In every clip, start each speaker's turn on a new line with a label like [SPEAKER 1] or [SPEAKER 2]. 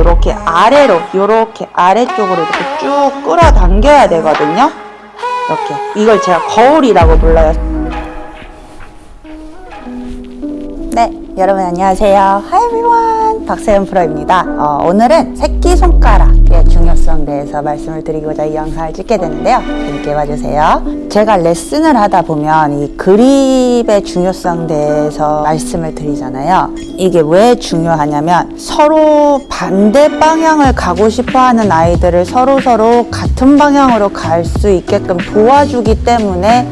[SPEAKER 1] 이렇게 아래로 이렇게 아래쪽으로 이렇게 쭉 끌어당겨야 되거든요. 이렇게 이걸 제가 거울이라고 불러요. 네, 여러분 안녕하세요. Hi everyone. 박세현 프로입니다. 어, 오늘은 새끼손가락 대해서 말씀을 드리고자 이 영상을 찍게 되는데요. 재밌게 봐주세요. 제가 레슨을 하다 보면 이 그립의 중요성 대해서 말씀을 드리잖아요. 이게 왜 중요하냐면 서로 반대 방향을 가고 싶어 하는 아이들을 서로 서로 같은 방향으로 갈 수 있게끔 도와주기 때문에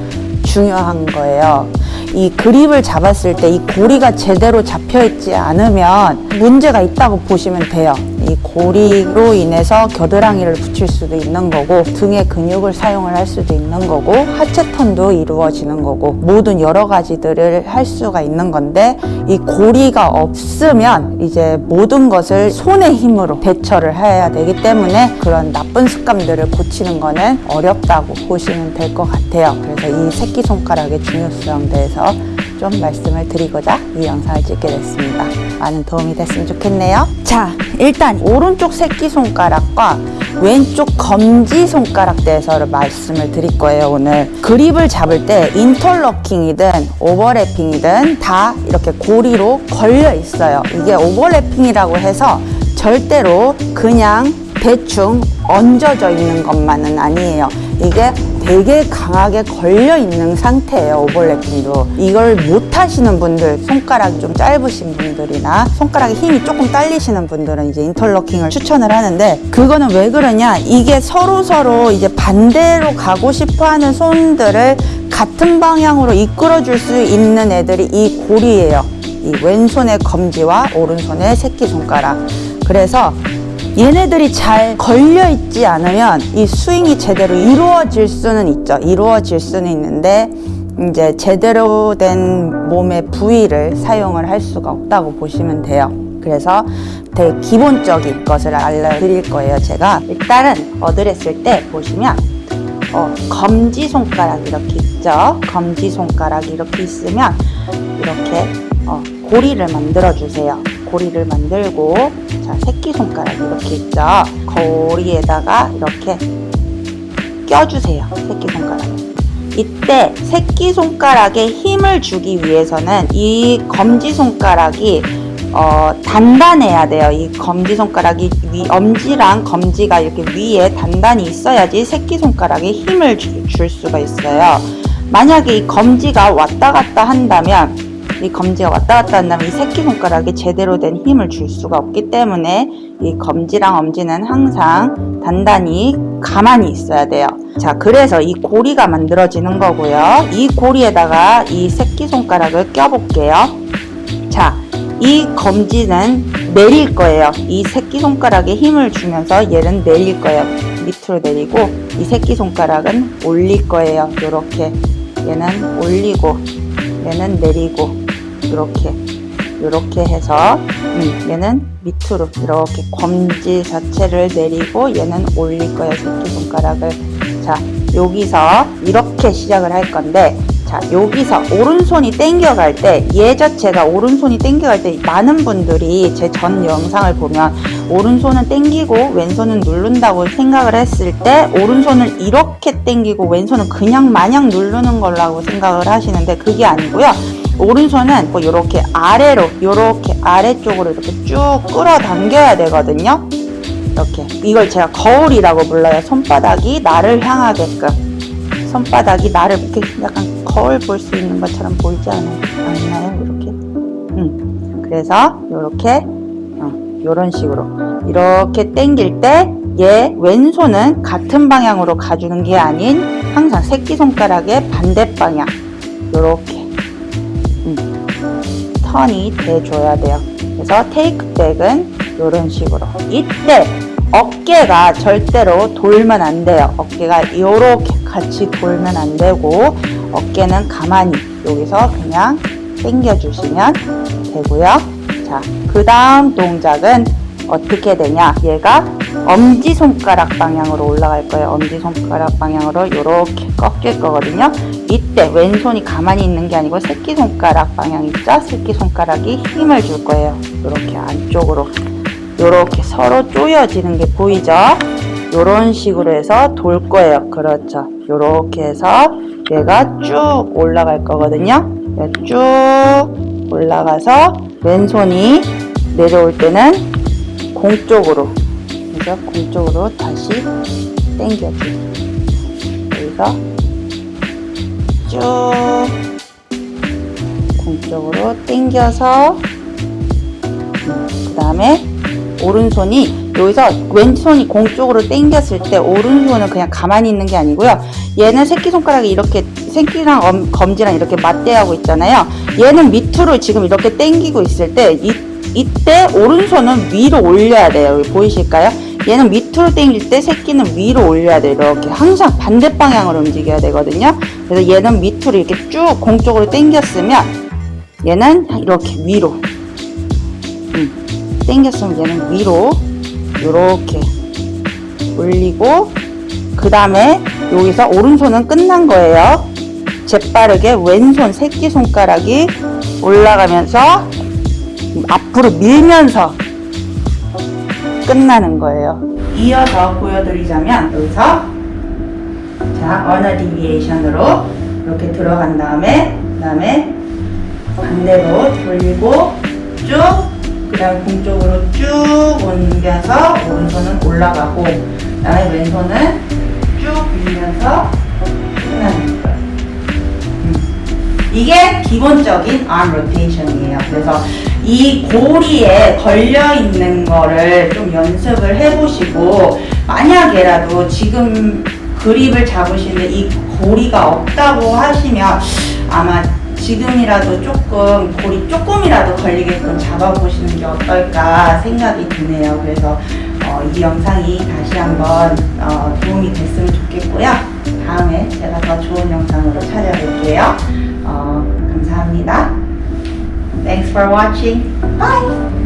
[SPEAKER 1] 중요한 거예요. 이 그립을 잡았을 때 이 고리가 제대로 잡혀 있지 않으면 문제가 있다고 보시면 돼요. 이 고리로 인해서 겨드랑이를 붙일 수도 있는 거고 등의 근육을 사용을 할 수도 있는 거고 하체 턴도 이루어지는 거고 모든 여러 가지들을 할 수가 있는 건데 이 고리가 없으면 이제 모든 것을 손의 힘으로 대처를 해야 되기 때문에 그런 나쁜 습관들을 고치는 거는 어렵다고 보시면 될 것 같아요. 그래서 이 새끼손가락의 중요성에 대해서 좀 말씀을 드리고자 이 영상을 찍게 됐습니다. 많은 도움이 됐으면 좋겠네요. 자, 일단 오른쪽 새끼손가락과 왼쪽 검지손가락 대해서 말씀을 드릴 거예요, 오늘. 그립을 잡을 때 인터로킹이든 오버래핑이든 다 이렇게 고리로 걸려 있어요. 이게 오버래핑이라고 해서 절대로 그냥 대충 얹어져 있는 것만은 아니에요. 이게 되게 강하게 걸려 있는 상태예요 오버래핑도. 이걸 못 하시는 분들 손가락이 좀 짧으신 분들이나 손가락에 힘이 조금 딸리시는 분들은 이제 인터로킹을 추천을 하는데 그거는 왜 그러냐? 이게 서로 서로 이제 반대로 가고 싶어 하는 손들을 같은 방향으로 이끌어 줄 수 있는 애들이 이 고리예요. 이 왼손의 검지와 오른손의 새끼손가락. 그래서 얘네들이 잘 걸려 있지 않으면 이 스윙이 제대로 이루어질 수는 있죠. 이루어질 수는 있는데 이제 제대로 된 몸의 부위를 사용을 할 수가 없다고 보시면 돼요. 그래서 되게 기본적인 것을 알려드릴 거예요. 제가 일단은 어드레스일 때 보시면 어, 검지 손가락 이렇게 있죠. 검지 손가락이 이렇게 있으면 이렇게 어, 고리를 만들어 주세요. 고리를 만들고 자 새끼손가락 이렇게 있죠 거리에다가 이렇게 껴주세요 새끼손가락에 이때 새끼손가락에 힘을 주기 위해서는 이 검지손가락이 어, 단단해야 돼요. 이 검지손가락이 위, 엄지랑 검지가 이렇게 위에 단단히 있어야지 새끼손가락에 힘을 주, 줄 수가 있어요. 만약에 이 검지가 왔다 갔다 한다면 이 검지가 왔다 갔다 한다면 이 새끼손가락에 제대로 된 힘을 줄 수가 없기 때문에 이 검지랑 엄지는 항상 단단히 가만히 있어야 돼요. 자, 그래서 이 고리가 만들어지는 거고요. 이 고리에다가 이 새끼손가락을 껴볼게요. 자, 이 검지는 내릴 거예요. 이 새끼손가락에 힘을 주면서 얘는 내릴 거예요. 밑으로 내리고 이 새끼손가락은 올릴 거예요. 이렇게 얘는 올리고 얘는 내리고 이렇게 이렇게 해서 음, 얘는 밑으로 이렇게 검지 자체를 내리고 얘는 올릴 거예요 새끼손가락을. 자 여기서 이렇게 시작을 할 건데 자 여기서 오른손이 땡겨갈 때 얘 자체가 오른손이 땡겨갈 때 많은 분들이 제 전 영상을 보면 오른손은 땡기고 왼손은 누른다고 생각을 했을 때 오른손을 이렇게 땡기고 왼손은 그냥 마냥 누르는 거라고 생각을 하시는데 그게 아니고요 오른손은 뭐 이렇게 아래로 이렇게 아래쪽으로 이렇게 쭉 끌어당겨야 되거든요. 이렇게. 이걸 제가 거울이라고 불러요. 손바닥이 나를 향하게끔. 손바닥이 나를 이렇게 약간 거울 볼 수 있는 것처럼 보이지 않아요? 않나요? 이렇게. 음. 그래서 이렇게 어, 이런 식으로. 이렇게 당길 때 얘 왼손은 같은 방향으로 가주는 게 아닌 항상 새끼손가락의 반대 방향. 이렇게 턴이 돼줘야 돼요. 그래서 테이크백은 이런 식으로 이때 어깨가 절대로 돌면 안 돼요. 어깨가 이렇게 같이 돌면 안 되고 어깨는 가만히 여기서 그냥 당겨주시면 되고요. 자, 그 다음 동작은 어떻게 되냐 얘가 엄지손가락 방향으로 올라갈 거예요 엄지손가락 방향으로 이렇게 꺾일 거거든요 이때 왼손이 가만히 있는 게 아니고 새끼손가락 방향 있죠 새끼손가락이 힘을 줄 거예요 이렇게 안쪽으로 요렇게 서로 조여지는 게 보이죠? 요런 식으로 해서 돌 거예요. 그렇죠. 요렇게 해서 얘가 쭉 올라갈 거거든요. 쭉 올라가서 왼손이 내려올 때는 공 쪽으로 그래서 공 쪽으로 다시 당겨주기 여기서 쭉 공쪽으로 당겨서 그 다음에 오른손이 여기서 왼손이 공쪽으로 당겼을 때 오른손은 그냥 가만히 있는 게 아니고요. 얘는 새끼손가락이 이렇게 새끼랑 엄- 검지랑 이렇게 맞대하고 있잖아요. 얘는 밑으로 지금 이렇게 당기고 있을 때 이, 이때 오른손은 위로 올려야 돼요. 여기 보이실까요? 얘는 밑으로 당길 때 새끼는 위로 올려야 돼요. 이렇게 항상 반대 방향으로 움직여야 되거든요. 그래서 얘는 밑으로 이렇게 쭉 공쪽으로 당겼으면 얘는 이렇게 위로. 음, 당겼으면 얘는 위로 이렇게 올리고 그 다음에 여기서 오른손은 끝난 거예요. 재빠르게 왼손 새끼손가락이 올라가면서 앞으로 밀면서 끝나는 거예요 이어서 보여드리자면 여기서 자 언어 디비에이션으로 이렇게 들어간 다음에 그 다음에 반대로 돌리고 쭉 그 다음 공쪽으로 쭉 옮겨서 오른손은 올라가고 그 다음에 왼손은 쭉 밀면서 끝나는 거예요. 음. 이게 기본적인 arm rotation이에요. 그래서 이 고리에 걸려 있는 거를 좀 연습을 해보시고 만약에라도 지금 그립을 잡으시는데 이 고리가 없다고 하시면 아마 지금이라도 조금 고리 조금이라도 걸리게끔 잡아보시는 게 어떨까 생각이 드네요. 그래서 어, 이 영상이 다시 한번 어, 도움이 됐으면 좋겠고요. 다음에 제가 더 좋은 영상으로 찾아뵐게요. 어, 감사합니다. Thanks for watching. Bye!